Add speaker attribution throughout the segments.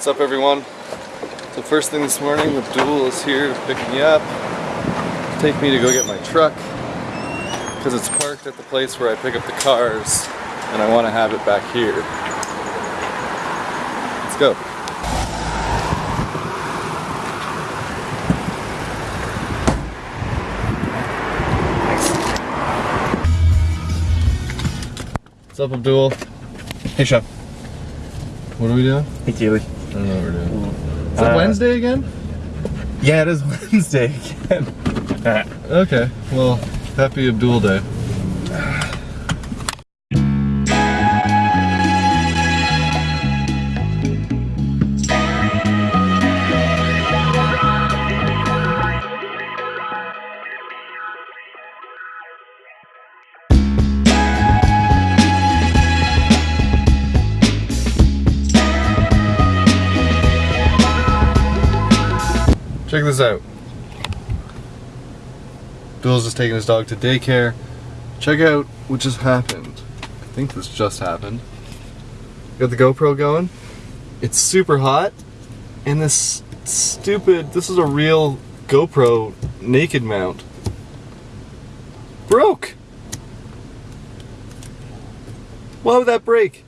Speaker 1: What's up everyone? So first thing this morning, Abdul is here to pick me up, take me to go get my truck, because it's parked at the place where I pick up the cars, and I want to have it back here. Let's go. What's up Abdul?
Speaker 2: Hey, Chef.
Speaker 1: What are we doing?
Speaker 2: Hey, Keely.
Speaker 1: I don't know what we're doing. Is it
Speaker 2: Uh,
Speaker 1: Wednesday again?
Speaker 2: Yeah, it is Wednesday again.
Speaker 1: Okay, well, happy Abdul Day. Check this out. Bill's just taking his dog to daycare. Check out what just happened. I think this just happened. Got the GoPro going. It's super hot. And this stupid, this is a real GoPro naked mount. Broke! Why would that break?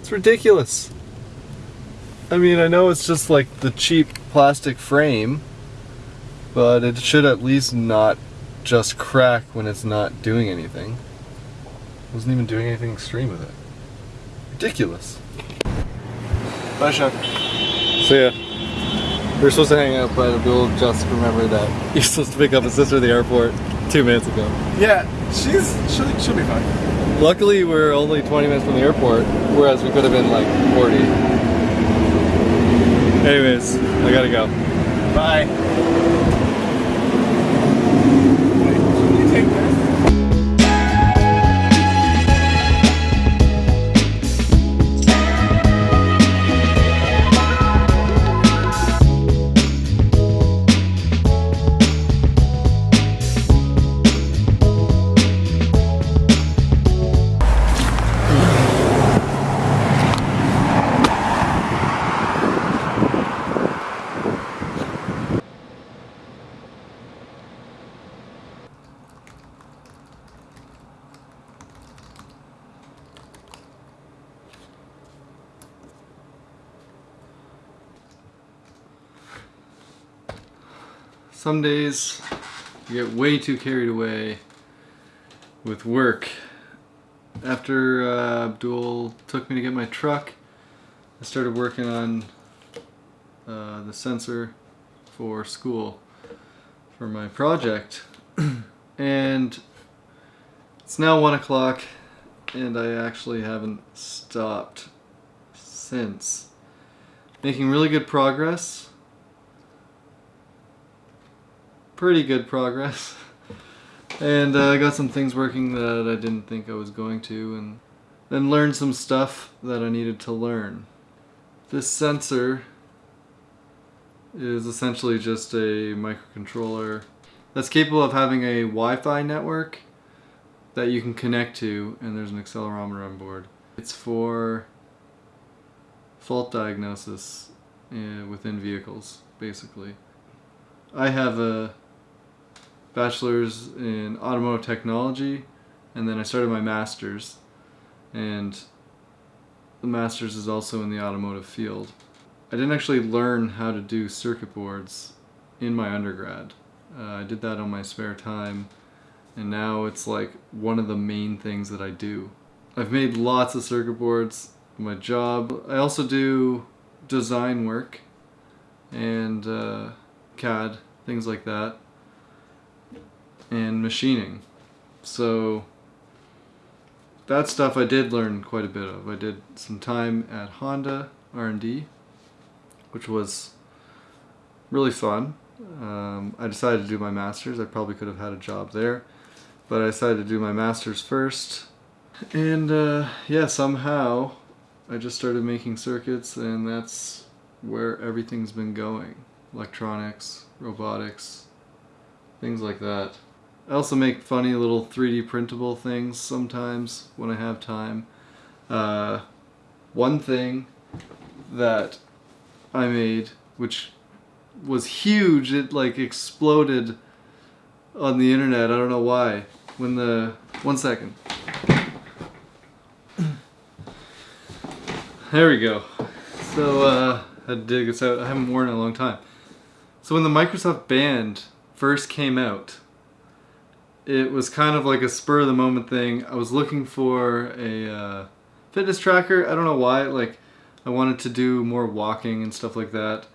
Speaker 1: It's ridiculous. I mean, I know it's just like the cheap plastic frame, but it should at least not just crack when it's not doing anything. Wasn't even doing anything extreme with it. Ridiculous. Bye, Sean. So yeah, we were supposed to hang out, but we'll just remember that you're supposed to pick up his sister at the airport two minutes ago.
Speaker 2: Yeah, she's she'll, she'll be fine.
Speaker 1: Luckily, we're only 20 minutes from the airport, whereas we could have been like 40. Anyways, I gotta go.
Speaker 2: Bye.
Speaker 1: Some days you get way too carried away with work. After uh, Abdul took me to get my truck, I started working on uh, the sensor for school for my project. and it's now one o'clock and I actually haven't stopped since. Making really good progress pretty good progress. And uh, I got some things working that I didn't think I was going to, and then learned some stuff that I needed to learn. This sensor is essentially just a microcontroller that's capable of having a Wi-Fi network that you can connect to, and there's an accelerometer on board. It's for fault diagnosis uh, within vehicles, basically. I have a bachelor's in automotive technology and then I started my master's and the master's is also in the automotive field. I didn't actually learn how to do circuit boards in my undergrad. Uh, I did that on my spare time and now it's like one of the main things that I do. I've made lots of circuit boards my job. I also do design work and uh, CAD, things like that and machining. So that stuff I did learn quite a bit of. I did some time at Honda R&D, which was really fun. Um, I decided to do my master's. I probably could have had a job there, but I decided to do my master's first. And uh, yeah, somehow I just started making circuits and that's where everything's been going. Electronics, robotics, things like that. I also make funny little 3D printable things sometimes when I have time. Uh, one thing that I made, which was huge. It like exploded on the internet. I don't know why. When the one second. There we go. So uh, I had to dig this out. I haven't worn it in a long time. So when the Microsoft Band first came out, it was kind of like a spur of the moment thing. I was looking for a uh, fitness tracker. I don't know why. Like I wanted to do more walking and stuff like that,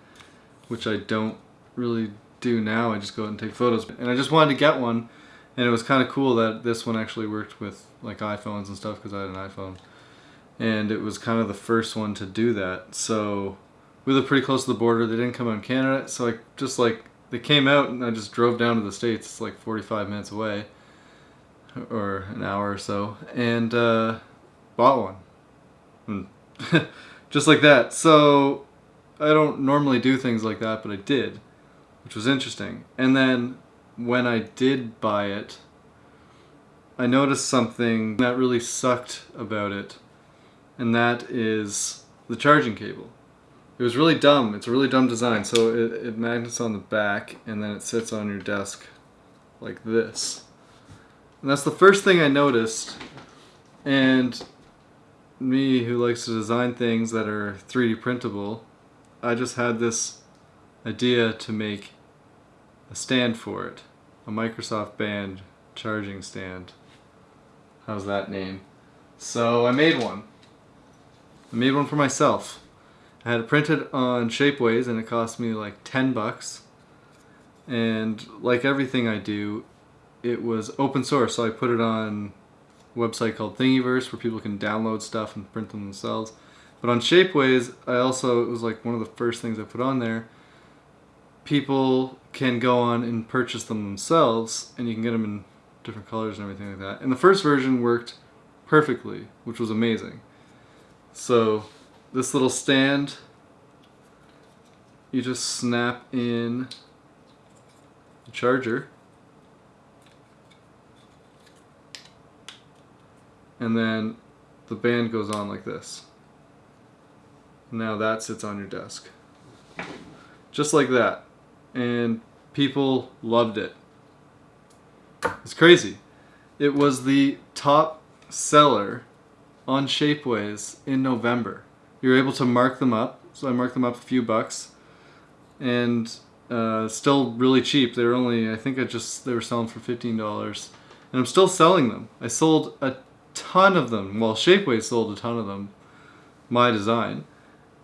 Speaker 1: which I don't really do now. I just go out and take photos. And I just wanted to get one. And it was kind of cool that this one actually worked with like iPhones and stuff because I had an iPhone and it was kind of the first one to do that. So we live pretty close to the border. They didn't come out in Canada, so I just like they came out and I just drove down to the states. It's like 45 minutes away, or an hour or so, and uh, bought one, and just like that. So I don't normally do things like that, but I did, which was interesting. And then when I did buy it, I noticed something that really sucked about it and that is the charging cable. It was really dumb. It's a really dumb design. So it, it magnets on the back and then it sits on your desk like this. And that's the first thing I noticed. And me who likes to design things that are 3D printable, I just had this idea to make a stand for it. A Microsoft Band charging stand. How's that name? So I made one. I made one for myself. I had it printed on Shapeways and it cost me like 10 bucks. And like everything I do, it was open source, so I put it on a website called Thingiverse where people can download stuff and print them themselves. But on Shapeways, I also, it was like one of the first things I put on there. People can go on and purchase them themselves, and you can get them in different colors and everything like that. And the first version worked perfectly, which was amazing. So this little stand, you just snap in the charger and then the band goes on like this. Now that sits on your desk. Just like that. And people loved it. It's crazy. It was the top seller on Shapeways in November. You're able to mark them up. So I marked them up a few bucks. And uh, still really cheap. They were only, I think I just, they were selling for $15. And I'm still selling them. I sold a ton of them. Well, Shapeways sold a ton of them. My design.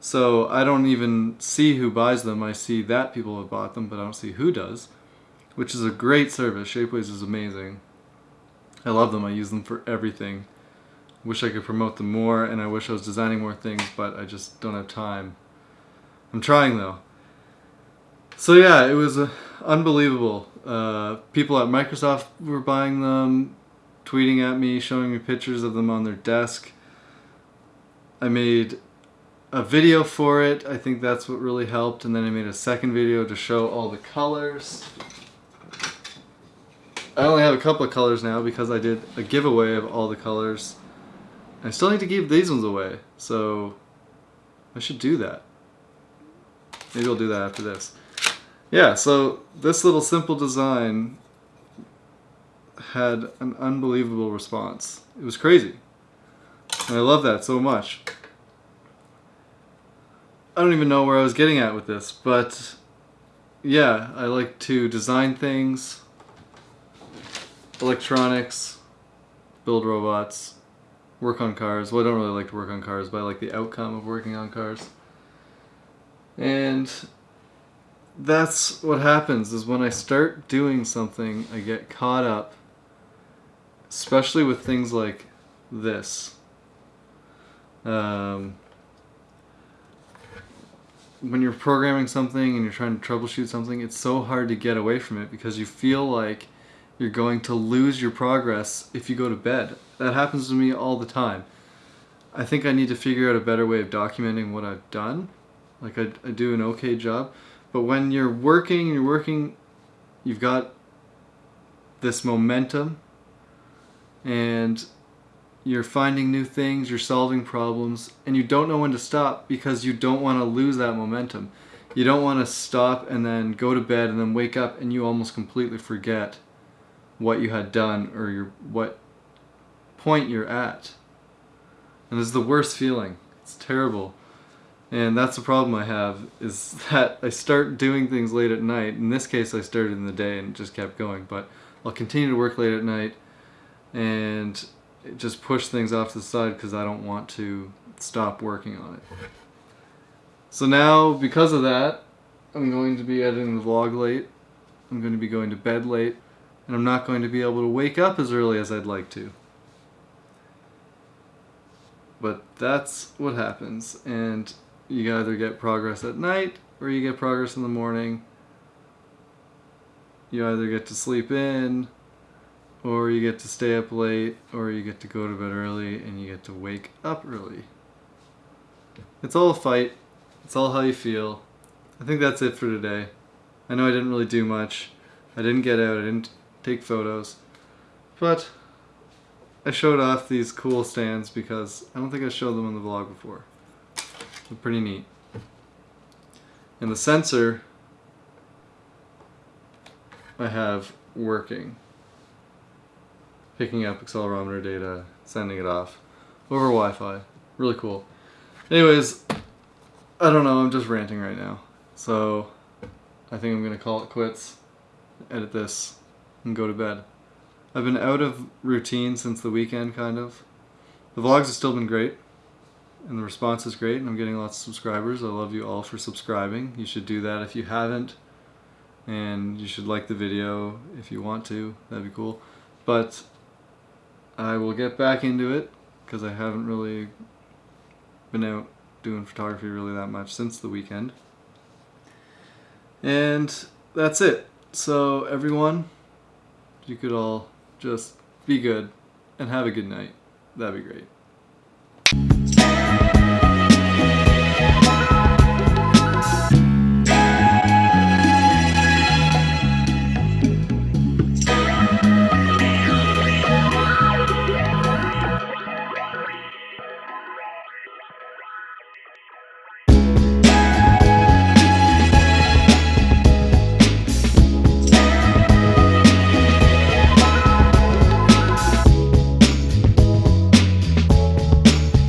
Speaker 1: So I don't even see who buys them. I see that people have bought them, but I don't see who does. Which is a great service. Shapeways is amazing. I love them. I use them for everything wish I could promote them more and I wish I was designing more things but I just don't have time. I'm trying though. So yeah, it was uh, unbelievable. Uh, people at Microsoft were buying them, tweeting at me, showing me pictures of them on their desk. I made a video for it. I think that's what really helped. And then I made a second video to show all the colors. I only have a couple of colors now because I did a giveaway of all the colors. I still need to give these ones away, so I should do that. Maybe I'll do that after this. Yeah, so this little simple design had an unbelievable response. It was crazy. And I love that so much. I don't even know where I was getting at with this, but yeah, I like to design things, electronics, build robots, work on cars. Well, I don't really like to work on cars, but I like the outcome of working on cars. And that's what happens is when I start doing something, I get caught up, especially with things like this. Um, when you're programming something and you're trying to troubleshoot something, it's so hard to get away from it because you feel like you're going to lose your progress if you go to bed. That happens to me all the time. I think I need to figure out a better way of documenting what I've done. Like I, I do an okay job. But when you're working, you're working, you've got this momentum and you're finding new things, you're solving problems, and you don't know when to stop because you don't want to lose that momentum. You don't want to stop and then go to bed and then wake up and you almost completely forget what you had done or your what point you're at. And is the worst feeling. It's terrible. And that's the problem I have is that I start doing things late at night. In this case, I started in the day and just kept going, but I'll continue to work late at night and just push things off to the side because I don't want to stop working on it. So now, because of that, I'm going to be editing the vlog late. I'm going to be going to bed late, and I'm not going to be able to wake up as early as I'd like to. But that's what happens, and you either get progress at night or you get progress in the morning. You either get to sleep in or you get to stay up late or you get to go to bed early and you get to wake up early. It's all a fight. It's all how you feel. I think that's it for today. I know I didn't really do much. I didn't get out, I didn't take photos. But I showed off these cool stands because I don't think I showed them in the vlog before. They're pretty neat. And the sensor I have working. Picking up accelerometer data, sending it off over Wi-Fi. Really cool. Anyways, I don't know, I'm just ranting right now. So I think I'm gonna call it quits, edit this, and go to bed. I've been out of routine since the weekend, kind of. The vlogs have still been great, and the response is great, and I'm getting lots of subscribers. I love you all for subscribing. You should do that if you haven't, and you should like the video if you want to. That'd be cool. But I will get back into it, because I haven't really been out doing photography really that much since the weekend. And that's it. So everyone, you could all just be good and have a good night. That'd be great.